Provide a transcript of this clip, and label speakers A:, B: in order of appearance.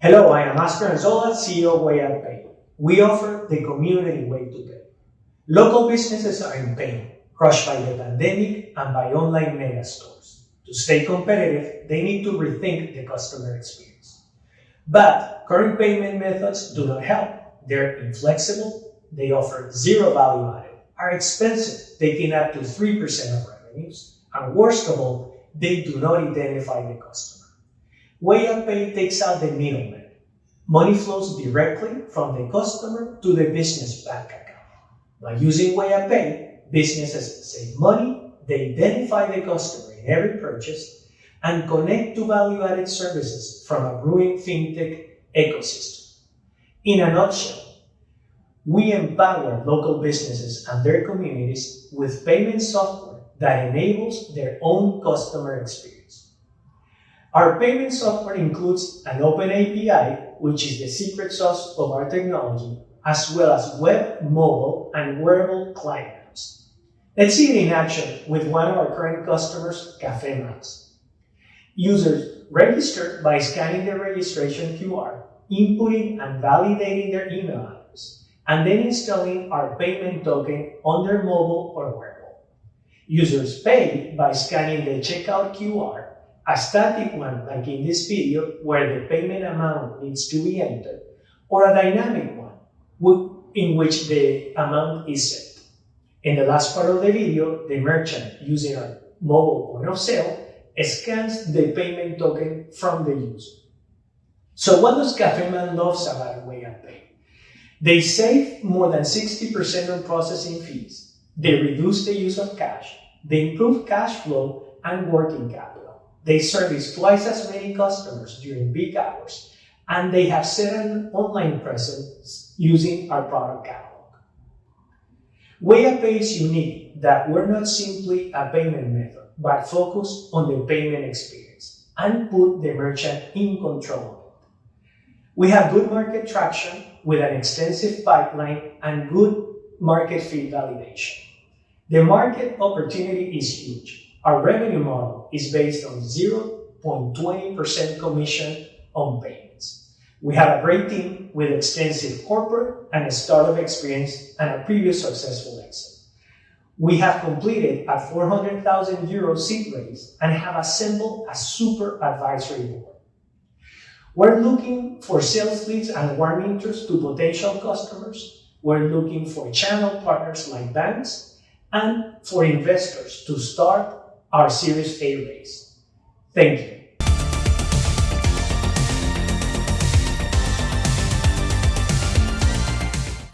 A: Hello, I am Oscar Anzola, CEO of WayUpPay. We offer the community way to pay. Local businesses are in pain, crushed by the pandemic and by online mega stores. To stay competitive, they need to rethink the customer experience. But current payment methods do not help. They're inflexible, they offer zero value added, are expensive, taking up to 3% of revenues, and worst of all, they do not identify the customer. WayUpPay takes out the middleman. Money flows directly from the customer to the business bank account. By using WayUpPay, businesses save money, they identify the customer in every purchase, and connect to value-added services from a growing fintech ecosystem. In a nutshell, we empower local businesses and their communities with payment software that enables their own customer experience. Our payment software includes an open API, which is the secret sauce of our technology, as well as web, mobile, and wearable client apps. Let's see it in action with one of our current customers, Cafe. Users register by scanning their registration QR, inputting and validating their email address, and then installing our payment token on their mobile or wearable. Users pay by scanning the checkout QR, a static one like in this video where the payment amount needs to be entered, or a dynamic one in which the amount is set. In the last part of the video, the merchant using a mobile point of sale scans the payment token from the user. So what does CafeMan loves about WayUpPay? They save more than 60% on processing fees. They reduce the use of cash. They improve cash flow and working capital. They service twice as many customers during peak hours and they have set an online presence using our product catalog. WayUpPay is unique that we're not simply a payment method, but focus on the payment experience and put the merchant in control of it. We have good market traction with an extensive pipeline and good market fit validation. The market opportunity is huge. Our revenue model is based on 0.20% commission on payments. We have a great team with extensive corporate and startup experience and a previous successful exit. We have completed a 400,000 euro seed raise and have assembled a super advisory board. We're looking for sales leads and warm interest to potential customers. We're looking for channel partners like banks and for investors to start our Series A raise. Thank you.